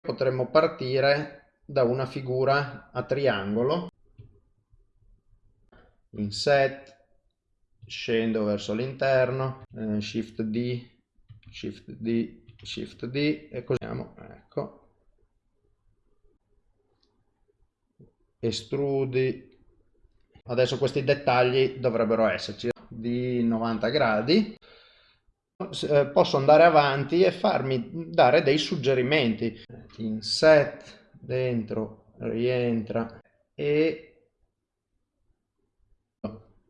potremmo partire da una figura a triangolo. Inset scendo verso l'interno eh, shift d shift d shift d e così ecco. Estrudi. Adesso questi dettagli dovrebbero esserci. Di 90 gradi posso andare avanti e farmi dare dei suggerimenti inset dentro rientra e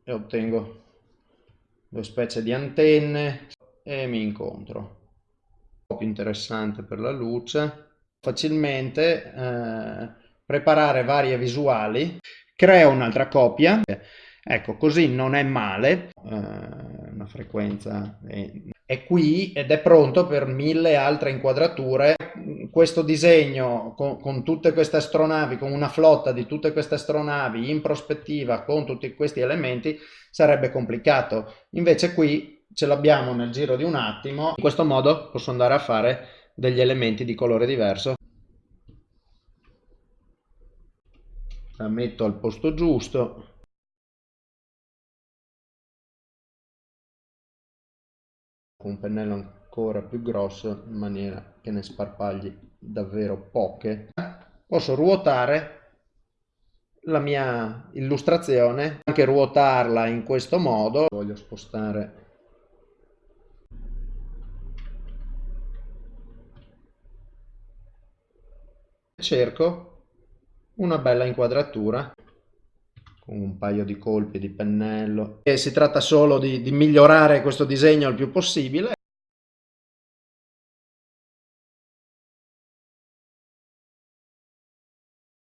e ottengo due specie di antenne e mi incontro. Un po' più interessante per la luce. Facilmente eh, preparare varie visuali. Creo un'altra copia. Ecco, così non è male. Eh, una frequenza è qui ed è pronto per mille altre inquadrature. Questo disegno con, con, tutte queste astronavi, con una flotta di tutte queste astronavi in prospettiva con tutti questi elementi sarebbe complicato. Invece qui ce l'abbiamo nel giro di un attimo. In questo modo posso andare a fare degli elementi di colore diverso. La metto al posto giusto. Un pennello ancora più grosso in maniera che ne sparpagli davvero poche. Posso ruotare la mia illustrazione anche ruotarla in questo modo. Voglio spostare cerco una bella inquadratura. con un paio di colpi di pennello. E si tratta solo di, di migliorare questo disegno il più possibile